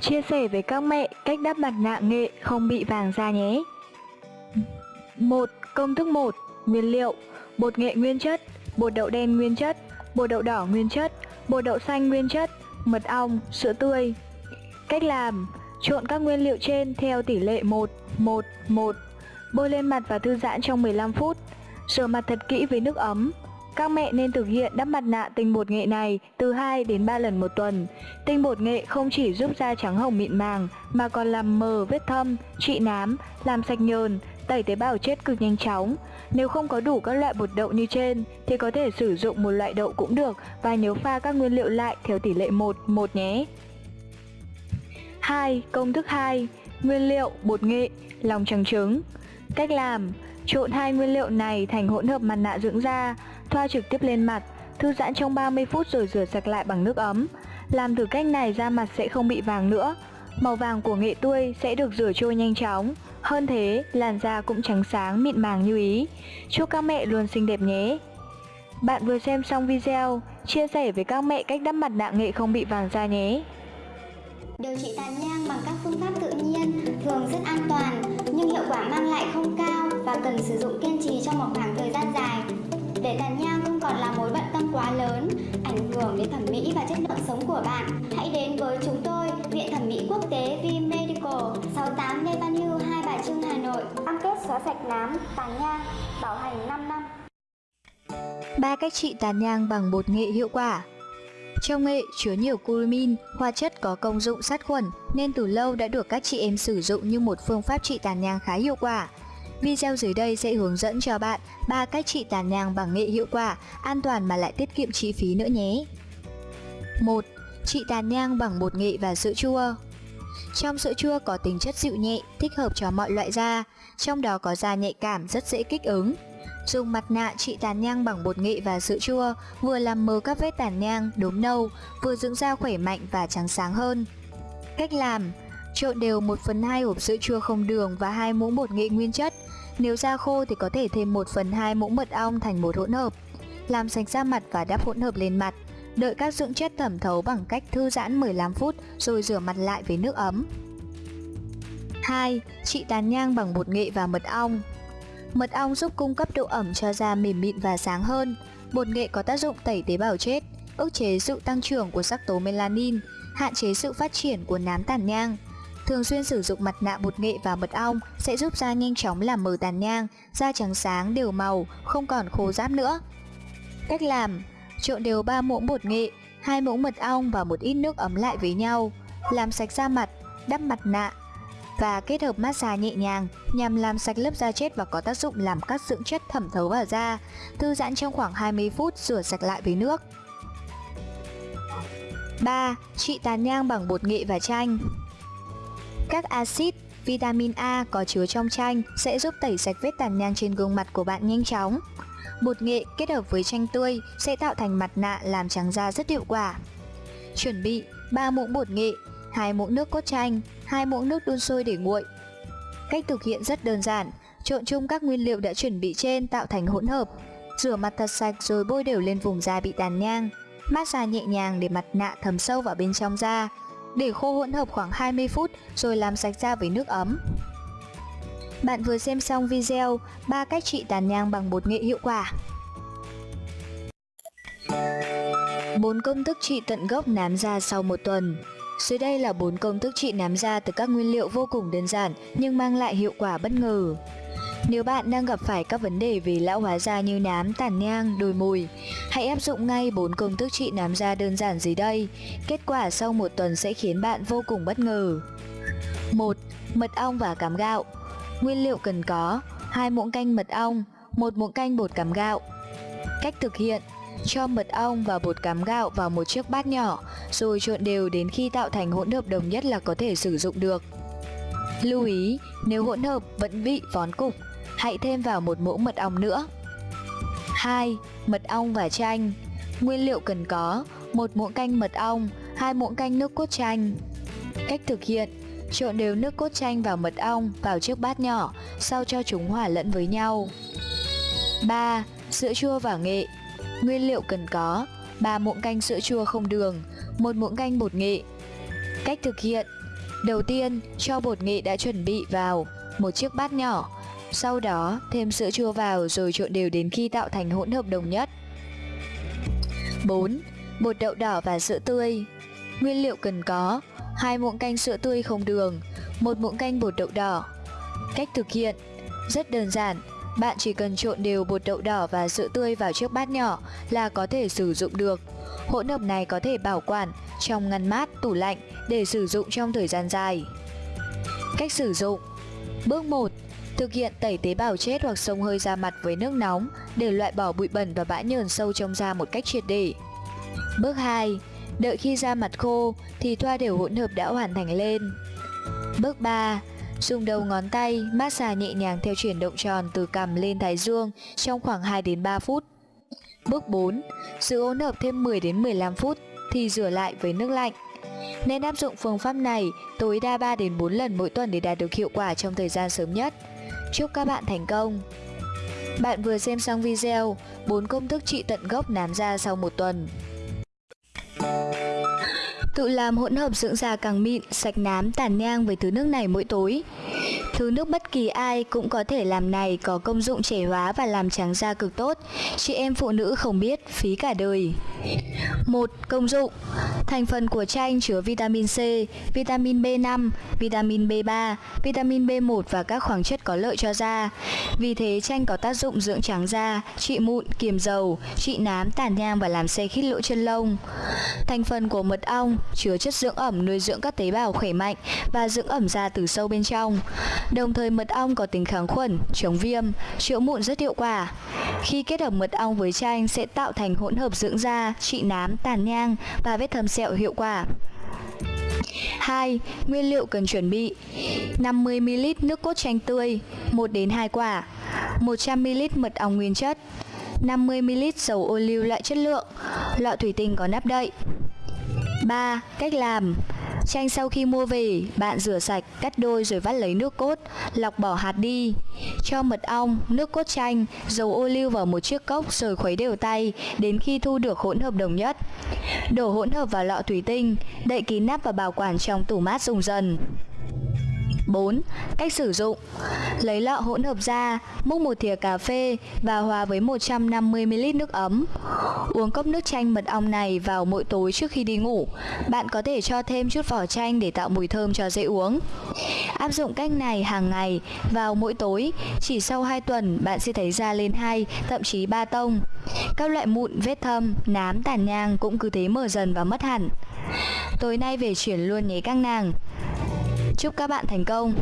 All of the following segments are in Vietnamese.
Chia sẻ với các mẹ cách đắp mặt nạ nghệ không bị vàng da nhé. 1. Công thức 1. Nguyên liệu Bột nghệ nguyên chất, bột đậu đen nguyên chất, bột đậu đỏ nguyên chất, bột đậu xanh nguyên chất, mật ong, sữa tươi. Cách làm Trộn các nguyên liệu trên theo tỷ lệ 1, 1, 1. Bôi lên mặt và thư giãn trong 15 phút. Rửa mặt thật kỹ với nước ấm. Các mẹ nên thực hiện đắp mặt nạ tinh bột nghệ này từ 2 đến 3 lần một tuần. Tinh bột nghệ không chỉ giúp da trắng hồng mịn màng mà còn làm mờ vết thâm, trị nám, làm sạch nhờn, tẩy tế bào chết cực nhanh chóng. Nếu không có đủ các loại bột đậu như trên thì có thể sử dụng một loại đậu cũng được và nhớ pha các nguyên liệu lại theo tỷ lệ 1, 1 nhé. 2. Công thức 2 Nguyên liệu bột nghệ, lòng trắng trứng Cách làm Trộn hai nguyên liệu này thành hỗn hợp mặt nạ dưỡng da Thoa trực tiếp lên mặt Thư giãn trong 30 phút rồi rửa sạch lại bằng nước ấm. Làm thử cách này da mặt sẽ không bị vàng nữa. Màu vàng của nghệ tươi sẽ được rửa trôi nhanh chóng. Hơn thế, làn da cũng trắng sáng mịn màng như ý. Chúc các mẹ luôn xinh đẹp nhé! Bạn vừa xem xong video Chia sẻ với các mẹ cách đắp mặt nạ nghệ không bị vàng da nhé! Điều trị tàn nhang bằng các phương pháp tự nhiên thường rất an toàn nhưng hiệu quả mang lại không cao và cần sử dụng kiên trì trong một khoảng. Để tàn nhang không còn là mối bận tâm quá lớn, ảnh hưởng đến thẩm mỹ và chất lượng sống của bạn, hãy đến với chúng tôi, Viện Thẩm mỹ Quốc tế V Medical, 68 Lê Văn Hưu, Hai Bà Trưng, Hà Nội. Cam kết xóa sạch nám, tàn nhang, bảo hành 5 năm. Ba cách trị tàn nhang bằng bột nghệ hiệu quả trong nghệ chứa nhiều cumin, hóa chất có công dụng sát khuẩn nên từ lâu đã được các chị em sử dụng như một phương pháp trị tàn nhang khá hiệu quả. Video dưới đây sẽ hướng dẫn cho bạn 3 cách trị tàn nhang bằng nghệ hiệu quả, an toàn mà lại tiết kiệm chi phí nữa nhé. 1. Trị tàn nhang bằng bột nghệ và sữa chua Trong sữa chua có tính chất dịu nhẹ, thích hợp cho mọi loại da, trong đó có da nhạy cảm rất dễ kích ứng, Dùng mặt nạ trị tàn nhang bằng bột nghệ và sữa chua vừa làm mờ các vết tàn nhang, đốm nâu, vừa dưỡng da khỏe mạnh và trắng sáng hơn. Cách làm Trộn đều 1 phần 2 hộp sữa chua không đường và 2 muỗng bột nghệ nguyên chất. Nếu da khô thì có thể thêm 1 phần 2 muỗng mật ong thành một hỗn hợp. Làm sạch da mặt và đắp hỗn hợp lên mặt. Đợi các dưỡng chất thẩm thấu bằng cách thư giãn 15 phút rồi rửa mặt lại với nước ấm. 2. Trị tàn nhang bằng bột nghệ và mật ong Mật ong giúp cung cấp độ ẩm cho da mềm mịn và sáng hơn. Bột nghệ có tác dụng tẩy tế bào chết, ức chế sự tăng trưởng của sắc tố melanin, hạn chế sự phát triển của nám tàn nhang. Thường xuyên sử dụng mặt nạ bột nghệ và mật ong sẽ giúp da nhanh chóng làm mờ tàn nhang, da trắng sáng đều màu, không còn khô ráp nữa. Cách làm: Trộn đều 3 muỗng bột nghệ, 2 muỗng mật ong và một ít nước ấm lại với nhau. Làm sạch da mặt, đắp mặt nạ, và kết hợp massage nhẹ nhàng nhằm làm sạch lớp da chết và có tác dụng làm các dưỡng chất thẩm thấu vào da. Thư giãn trong khoảng 20 phút rửa sạch lại với nước. 3. Trị tàn nhang bằng bột nghệ và chanh các axit, vitamin A có chứa trong chanh sẽ giúp tẩy sạch vết tàn nhang trên gương mặt của bạn nhanh chóng. Bột nghệ kết hợp với chanh tươi sẽ tạo thành mặt nạ làm trắng da rất hiệu quả. Chuẩn bị 3 muỗng bột nghệ, 2 muỗng nước cốt chanh, 2 muỗng nước đun sôi để nguội. Cách thực hiện rất đơn giản, trộn chung các nguyên liệu đã chuẩn bị trên tạo thành hỗn hợp. Rửa mặt thật sạch rồi bôi đều lên vùng da bị tàn nhang. Massage nhẹ nhàng để mặt nạ thấm sâu vào bên trong da. Để khô hỗn hợp khoảng 20 phút, rồi làm sạch da với nước ấm. Bạn vừa xem xong video 3 cách trị tàn nhang bằng bột nghệ hiệu quả. 4 công thức trị tận gốc nám da sau một tuần dưới đây là bốn công thức trị nám da từ các nguyên liệu vô cùng đơn giản, nhưng mang lại hiệu quả bất ngờ. Nếu bạn đang gặp phải các vấn đề về lão hóa da như nám, tàn nhang, đồi mồi, hãy áp dụng ngay bốn công thức trị nám da đơn giản dưới đây. Kết quả sau một tuần sẽ khiến bạn vô cùng bất ngờ. 1. Mật ong và cám gạo Nguyên liệu cần có 2 muỗng canh mật ong, 1 muỗng canh bột cám gạo. Cách thực hiện cho mật ong và bột cám gạo vào một chiếc bát nhỏ, rồi trộn đều đến khi tạo thành hỗn hợp đồng nhất là có thể sử dụng được. Lưu ý, nếu hỗn hợp vẫn bị vón cục, hãy thêm vào một muỗng mật ong nữa. 2. Mật ong và chanh Nguyên liệu cần có một muỗng canh mật ong, hai muỗng canh nước cốt chanh. Cách thực hiện Trộn đều nước cốt chanh vào mật ong vào chiếc bát nhỏ, sau cho chúng hòa lẫn với nhau. 3. Sữa chua và nghệ Nguyên liệu cần có 3 muỗng canh sữa chua không đường 1 muỗng canh bột nghệ Cách thực hiện Đầu tiên, cho bột nghệ đã chuẩn bị vào một chiếc bát nhỏ. Sau đó, thêm sữa chua vào rồi trộn đều đến khi tạo thành hỗn hợp đồng nhất. 4. Bột đậu đỏ và sữa tươi Nguyên liệu cần có hai muỗng canh sữa tươi không đường, một muỗng canh bột đậu đỏ. Cách thực hiện rất đơn giản, bạn chỉ cần trộn đều bột đậu đỏ và sữa tươi vào chiếc bát nhỏ là có thể sử dụng được. Hỗn hợp này có thể bảo quản trong ngăn mát, tủ lạnh để sử dụng trong thời gian dài. Cách sử dụng Bước 1. Thực hiện tẩy tế bào chết hoặc sông hơi da mặt với nước nóng để loại bỏ bụi bẩn và bã nhờn sâu trong da một cách triệt để. Bước 2. Đợi khi da mặt khô thì thoa đều hỗn hợp đã hoàn thành lên. Bước 3. Dùng đầu ngón tay massage nhẹ nhàng theo chuyển động tròn từ cằm lên thái dương trong khoảng 2 đến 3 phút. Bước 4. Giữ hỗn hợp thêm 10 đến 15 phút thì rửa lại với nước lạnh. Nên áp dụng phương pháp này tối đa 3 đến 4 lần mỗi tuần để đạt được hiệu quả trong thời gian sớm nhất. Chúc các bạn thành công! Bạn vừa xem xong video 4 công thức trị tận gốc nám da sau một tuần. Tự làm hỗn hợp dưỡng da càng mịn, sạch nám, tàn nhang với thứ nước này mỗi tối. Thứ nước bất kỳ ai cũng có thể làm này có công dụng trẻ hóa và làm trắng da cực tốt. Chị em phụ nữ không biết, phí cả đời một Công dụng Thành phần của chanh chứa vitamin C, vitamin B5, vitamin B3, vitamin B1 và các khoáng chất có lợi cho da. Vì thế chanh có tác dụng dưỡng trắng da, trị mụn, kiềm dầu, trị nám, tàn nhang và làm xe khít lỗ chân lông. Thành phần của mật ong chứa chất dưỡng ẩm nuôi dưỡng các tế bào khỏe mạnh và dưỡng ẩm da từ sâu bên trong. Đồng thời mật ong có tính kháng khuẩn, chống viêm, chữa mụn rất hiệu quả. Khi kết hợp mật ong với chanh sẽ tạo thành hỗn hợp dưỡng da, trị nám, tàn nhang và vết thâm sẹo hiệu quả. 2. Nguyên liệu cần chuẩn bị 50ml nước cốt chanh tươi 1 đến 2 quả 100ml mật ong nguyên chất 50ml dầu ô liu loại chất lượng Lọ thủy tinh có nắp đậy 3. Cách làm Chanh sau khi mua về, bạn rửa sạch, cắt đôi rồi vắt lấy nước cốt, lọc bỏ hạt đi. Cho mật ong, nước cốt chanh, dầu ô liu vào một chiếc cốc rồi khuấy đều tay đến khi thu được hỗn hợp đồng nhất. Đổ hỗn hợp vào lọ thủy tinh, đậy kín nắp và bảo quản trong tủ mát dùng dần. 4. Cách sử dụng Lấy lọ hỗn hợp ra, múc một thìa cà phê và hòa với 150ml nước ấm. Uống cốc nước chanh mật ong này vào mỗi tối trước khi đi ngủ. Bạn có thể cho thêm chút vỏ chanh để tạo mùi thơm cho dễ uống. Áp dụng cách này hàng ngày vào mỗi tối, chỉ sau 2 tuần bạn sẽ thấy da lên 2, thậm chí 3 tông. Các loại mụn, vết thâm, nám, tàn nhang cũng cứ thế mở dần và mất hẳn. Tối nay về chuyển luôn nhé các nàng. Chúc các bạn thành công!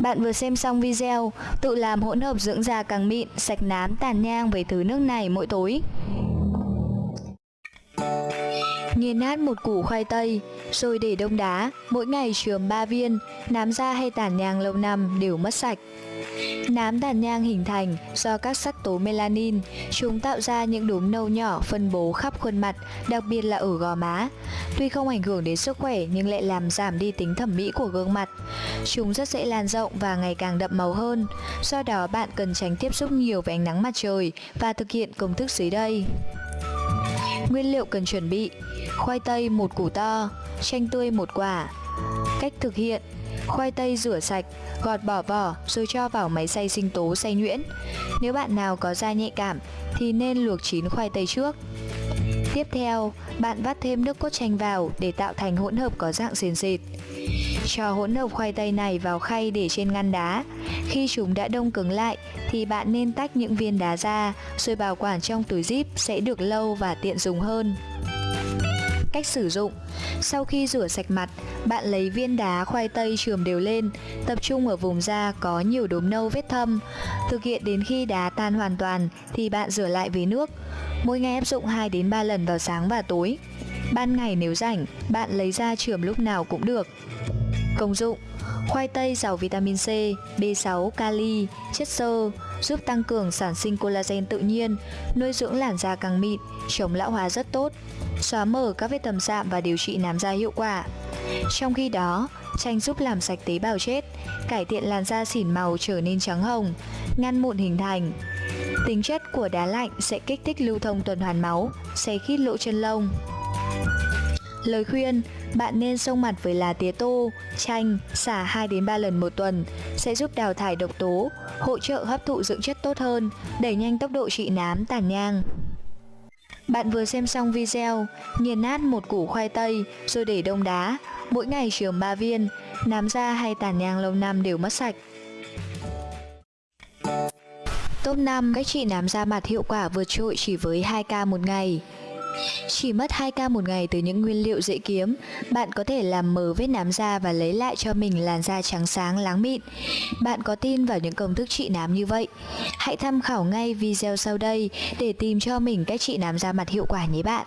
Bạn vừa xem xong video tự làm hỗn hợp dưỡng da càng mịn, sạch nám, tàn nhang với thứ nước này mỗi tối. Nghiền nát một củ khoai tây, rồi để đông đá, mỗi ngày chườm 3 viên, nám da hay tàn nhang lâu năm đều mất sạch. Nám tàn nhang hình thành do các sắc tố melanin, chúng tạo ra những đốm nâu nhỏ phân bố khắp khuôn mặt, đặc biệt là ở gò má. Tuy không ảnh hưởng đến sức khỏe nhưng lại làm giảm đi tính thẩm mỹ của gương mặt. Chúng rất dễ lan rộng và ngày càng đậm màu hơn, do đó bạn cần tránh tiếp xúc nhiều với ánh nắng mặt trời và thực hiện công thức dưới đây. Nguyên liệu cần chuẩn bị Khoai tây một củ to Chanh tươi một quả Cách thực hiện Khoai tây rửa sạch, gọt bỏ vỏ rồi cho vào máy xay sinh tố xay nhuyễn. Nếu bạn nào có da nhạy cảm thì nên luộc chín khoai tây trước. Tiếp theo, bạn vắt thêm nước cốt chanh vào để tạo thành hỗn hợp có dạng sền sệt. Cho hỗn hợp khoai tây này vào khay để trên ngăn đá. Khi chúng đã đông cứng lại thì bạn nên tách những viên đá ra rồi bảo quản trong túi zip sẽ được lâu và tiện dùng hơn. Cách sử dụng Sau khi rửa sạch mặt, bạn lấy viên đá khoai tây chườm đều lên, tập trung ở vùng da có nhiều đốm nâu vết thâm. Thực hiện đến khi đá tan hoàn toàn thì bạn rửa lại với nước. Mỗi ngày áp dụng 2 đến 3 lần vào sáng và tối. Ban ngày nếu rảnh, bạn lấy ra chườm lúc nào cũng được. Công dụng Khoai tây giàu vitamin C, B6, kali, chất xơ, giúp tăng cường sản sinh collagen tự nhiên, nuôi dưỡng làn da càng mịn, chống lão hóa rất tốt, xóa mở các vết tầm sạm dạ và điều trị nám da hiệu quả. Trong khi đó, chanh giúp làm sạch tế bào chết, cải thiện làn da xỉn màu trở nên trắng hồng, ngăn mụn hình thành. Tính chất của đá lạnh sẽ kích thích lưu thông tuần hoàn máu, xe khít lỗ chân lông. Lời khuyên, bạn nên xông mặt với lá tía tô, chanh, xả 2 đến 3 lần một tuần sẽ giúp đào thải độc tố, hỗ trợ hấp thụ dưỡng chất tốt hơn, đẩy nhanh tốc độ trị nám tàn nhang. Bạn vừa xem xong video, nghiền nát một củ khoai tây rồi để đông đá, mỗi ngày chườm 3 viên, nám da hay tàn nhang lâu năm đều mất sạch. Top 5 cách trị nám da mặt hiệu quả vượt trội chỉ với 2k một ngày. Chỉ mất 2k một ngày từ những nguyên liệu dễ kiếm, bạn có thể làm mờ vết nám da và lấy lại cho mình làn da trắng sáng láng mịn. Bạn có tin vào những công thức trị nám như vậy? Hãy tham khảo ngay video sau đây để tìm cho mình cách trị nám da mặt hiệu quả nhé bạn.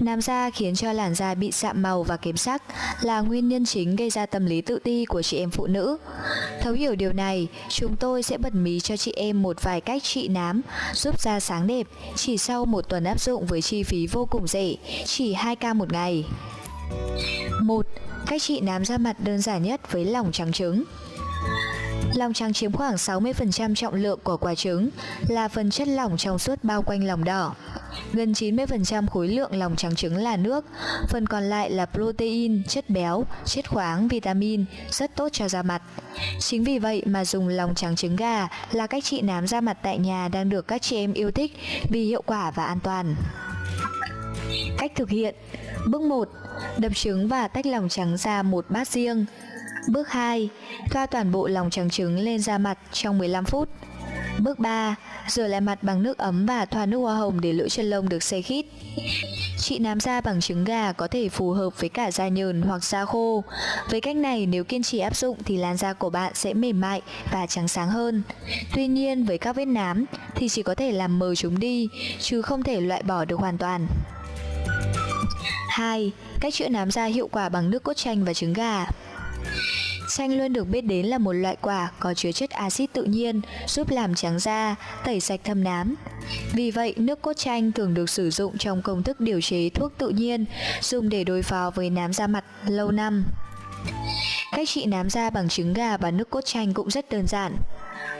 Nám da khiến cho làn da bị sạm màu và kém sắc là nguyên nhân chính gây ra tâm lý tự ti của chị em phụ nữ. Thấu hiểu điều này, chúng tôi sẽ bật mí cho chị em một vài cách trị nám giúp da sáng đẹp chỉ sau một tuần áp dụng với chi phí vô cùng rẻ, chỉ 2k một ngày. 1. Cách trị nám da mặt đơn giản nhất với lòng trắng trứng Lòng trắng chiếm khoảng 60% trọng lượng của quả trứng, là phần chất lỏng trong suốt bao quanh lòng đỏ. Gần 90% khối lượng lòng trắng trứng là nước, phần còn lại là protein, chất béo, chất khoáng, vitamin, rất tốt cho da mặt. Chính vì vậy mà dùng lòng trắng trứng gà là cách trị nám da mặt tại nhà đang được các chị em yêu thích vì hiệu quả và an toàn. Cách thực hiện Bước 1. Đập trứng và tách lòng trắng ra một bát riêng. Bước 2. Thoa toàn bộ lòng trắng trứng lên da mặt trong 15 phút. Bước 3. Rửa lại mặt bằng nước ấm và thoa nước hoa hồng để lỗ chân lông được xe khít. Trị nám da bằng trứng gà có thể phù hợp với cả da nhờn hoặc da khô. Với cách này, nếu kiên trì áp dụng thì làn da của bạn sẽ mềm mại và trắng sáng hơn. Tuy nhiên, với các vết nám thì chỉ có thể làm mờ chúng đi, chứ không thể loại bỏ được hoàn toàn. 2. Cách chữa nám da hiệu quả bằng nước cốt chanh và trứng gà. Chanh luôn được biết đến là một loại quả có chứa chất axit tự nhiên giúp làm trắng da, tẩy sạch thâm nám. Vì vậy, nước cốt chanh thường được sử dụng trong công thức điều chế thuốc tự nhiên, dùng để đối phó với nám da mặt lâu năm. Cách trị nám da bằng trứng gà và nước cốt chanh cũng rất đơn giản.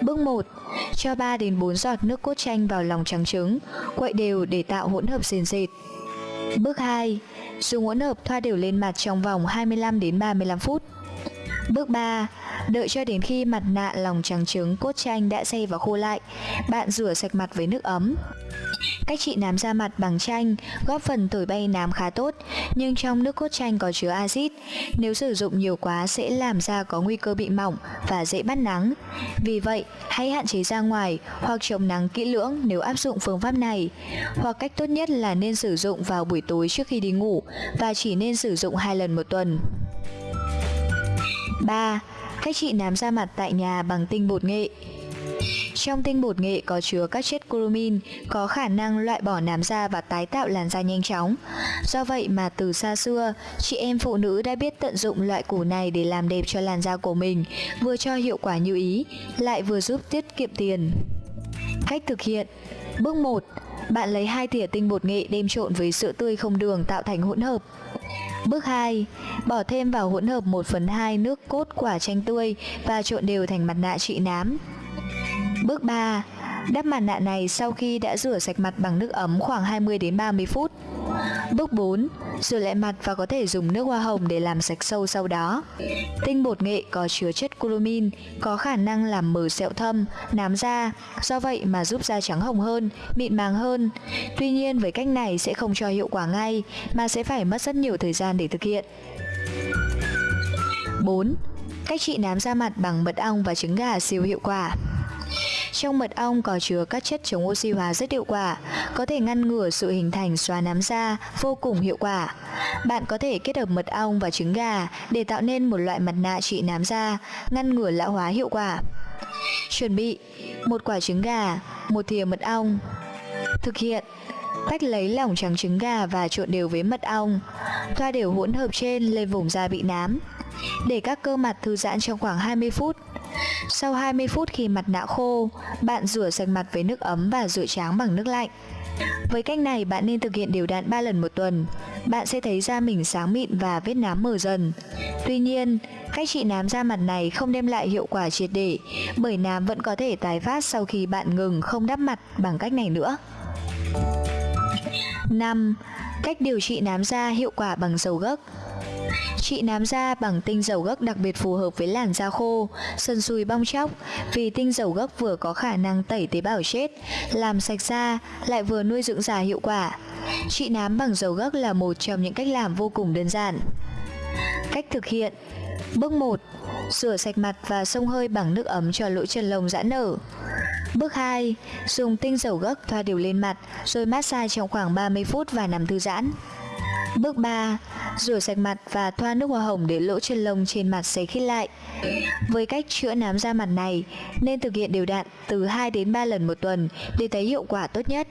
Bước 1. Cho 3 đến 4 giọt nước cốt chanh vào lòng trắng trứng, quậy đều để tạo hỗn hợp sền sệt. Bước 2. Dùng hỗn hợp thoa đều lên mặt trong vòng 25 đến 35 phút. Bước 3. Đợi cho đến khi mặt nạ lòng trắng trứng cốt chanh đã xây và khô lại, bạn rửa sạch mặt với nước ấm. Cách trị nám da mặt bằng chanh góp phần thổi bay nám khá tốt, nhưng trong nước cốt chanh có chứa axit, nếu sử dụng nhiều quá sẽ làm da có nguy cơ bị mỏng và dễ bắt nắng. Vì vậy, hãy hạn chế ra ngoài hoặc chống nắng kỹ lưỡng nếu áp dụng phương pháp này. Hoặc cách tốt nhất là nên sử dụng vào buổi tối trước khi đi ngủ và chỉ nên sử dụng hai lần một tuần. 3. Cách trị nám da mặt tại nhà bằng tinh bột nghệ trong tinh bột nghệ có chứa các chất curumin, có khả năng loại bỏ nám da và tái tạo làn da nhanh chóng. Do vậy mà từ xa xưa, chị em phụ nữ đã biết tận dụng loại củ này để làm đẹp cho làn da của mình, vừa cho hiệu quả như ý, lại vừa giúp tiết kiệm tiền. Cách thực hiện Bước 1. Bạn lấy 2 thìa tinh bột nghệ đem trộn với sữa tươi không đường tạo thành hỗn hợp. Bước 2. Bỏ thêm vào hỗn hợp 1 phần 2 nước cốt quả chanh tươi và trộn đều thành mặt nạ trị nám. Bước 3. Đắp mặt nạ này sau khi đã rửa sạch mặt bằng nước ấm khoảng 20 đến 30 phút. Bước 4. Rửa lại mặt và có thể dùng nước hoa hồng để làm sạch sâu sau đó. Tinh bột nghệ có chứa chất curumin có khả năng làm mờ sẹo thâm, nám da, do vậy mà giúp da trắng hồng hơn, mịn màng hơn. Tuy nhiên với cách này sẽ không cho hiệu quả ngay, mà sẽ phải mất rất nhiều thời gian để thực hiện. 4. Cách trị nám da mặt bằng mật ong và trứng gà siêu hiệu quả. Trong mật ong có chứa các chất chống oxy hóa rất hiệu quả, có thể ngăn ngừa sự hình thành xóa nám da vô cùng hiệu quả. Bạn có thể kết hợp mật ong và trứng gà để tạo nên một loại mặt nạ trị nám da, ngăn ngừa lão hóa hiệu quả. Chuẩn bị một quả trứng gà, một thìa mật ong. Thực hiện Tách lấy lỏng trắng trứng gà và trộn đều với mật ong. Thoa đều hỗn hợp trên lên vùng da bị nám. Để các cơ mặt thư giãn trong khoảng 20 phút. Sau 20 phút khi mặt nạ khô, bạn rửa sạch mặt với nước ấm và rửa tráng bằng nước lạnh. Với cách này bạn nên thực hiện đều đặn 3 lần một tuần. Bạn sẽ thấy da mình sáng mịn và vết nám mờ dần. Tuy nhiên, cách trị nám da mặt này không đem lại hiệu quả triệt để bởi nám vẫn có thể tái phát sau khi bạn ngừng không đắp mặt bằng cách này nữa. 5. Cách điều trị nám da hiệu quả bằng dầu gấc Trị nám da bằng tinh dầu gấc đặc biệt phù hợp với làn da khô, sần sùi bong chóc vì tinh dầu gấc vừa có khả năng tẩy tế bào chết, làm sạch da, lại vừa nuôi dưỡng da hiệu quả. Trị nám bằng dầu gấc là một trong những cách làm vô cùng đơn giản. Cách thực hiện Bước 1. Rửa sạch mặt và xông hơi bằng nước ấm cho lỗ chân lông giãn nở. Bước 2. Dùng tinh dầu gấc thoa đều lên mặt rồi massage trong khoảng 30 phút và nằm thư giãn. Bước 3. Rửa sạch mặt và thoa nước hoa hồng để lỗ chân lông trên mặt sấy khít lại. Với cách chữa nám da mặt này, nên thực hiện đều đặn từ 2 đến 3 lần một tuần để thấy hiệu quả tốt nhất.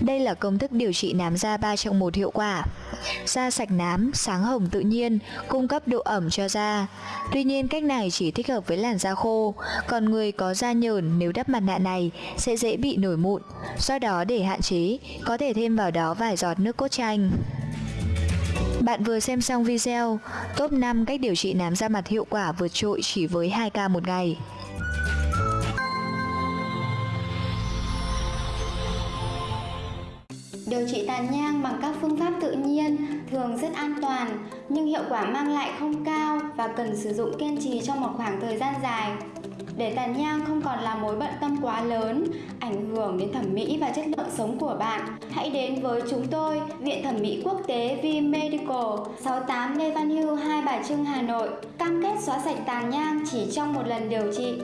Đây là công thức điều trị nám da 3 trong 1 hiệu quả. Da sạch nám, sáng hồng tự nhiên, cung cấp độ ẩm cho da. Tuy nhiên cách này chỉ thích hợp với làn da khô, còn người có da nhờn nếu đắp mặt nạ này sẽ dễ bị nổi mụn. Do đó để hạn chế, có thể thêm vào đó vài giọt nước cốt chanh. Bạn vừa xem xong video, Top 5 cách điều trị nám da mặt hiệu quả vượt trội chỉ với 2 ca một ngày. Điều trị tàn nhang bằng các phương pháp tự nhiên thường rất an toàn, nhưng hiệu quả mang lại không cao và cần sử dụng kiên trì trong một khoảng thời gian dài. Để tàn nhang không còn là mối bận tâm quá lớn, ảnh hưởng đến thẩm mỹ và chất lượng sống của bạn, hãy đến với chúng tôi, Viện Thẩm mỹ Quốc tế V Medical, 68 Lê Văn Hưu, Hai Bà Trưng, Hà Nội, cam kết xóa sạch tàn nhang chỉ trong một lần điều trị.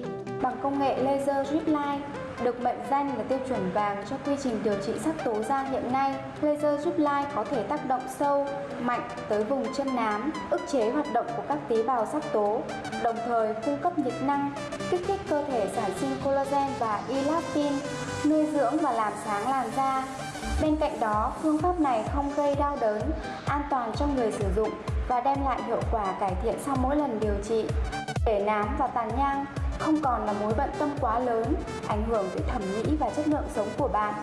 Bằng công nghệ laser drip line được mệnh danh là tiêu chuẩn vàng cho quy trình điều trị sắc tố da hiện nay, laser giúp lai có thể tác động sâu, mạnh tới vùng chân nám, ức chế hoạt động của các tế bào sắc tố, đồng thời cung cấp nhiệt năng, kích thích cơ thể sản sinh collagen và elastin, nuôi dưỡng và làm sáng làn da. Bên cạnh đó, phương pháp này không gây đau đớn, an toàn cho người sử dụng và đem lại hiệu quả cải thiện sau mỗi lần điều trị. Để nám và tàn nhang không còn là mối bận tâm quá lớn, ảnh hưởng tới thẩm mỹ và chất lượng sống của bạn.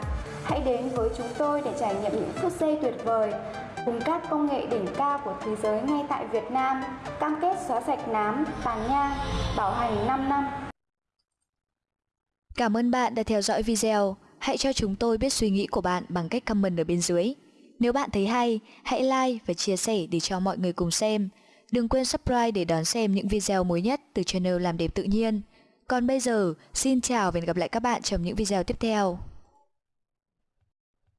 Hãy đến với chúng tôi để trải nghiệm những phút giây tuyệt vời cùng các công nghệ đỉnh cao của thế giới ngay tại Việt Nam, cam kết xóa sạch nám, tàn nhang, bảo hành 5 năm. Cảm ơn bạn đã theo dõi video. Hãy cho chúng tôi biết suy nghĩ của bạn bằng cách comment ở bên dưới. Nếu bạn thấy hay, hãy like và chia sẻ để cho mọi người cùng xem. Đừng quên subscribe để đón xem những video mới nhất từ channel Làm Đẹp Tự Nhiên. Còn bây giờ, xin chào và hẹn gặp lại các bạn trong những video tiếp theo.